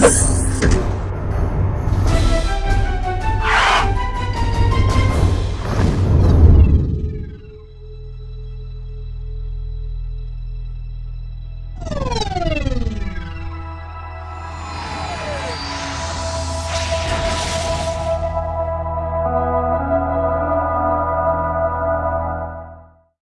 Yes.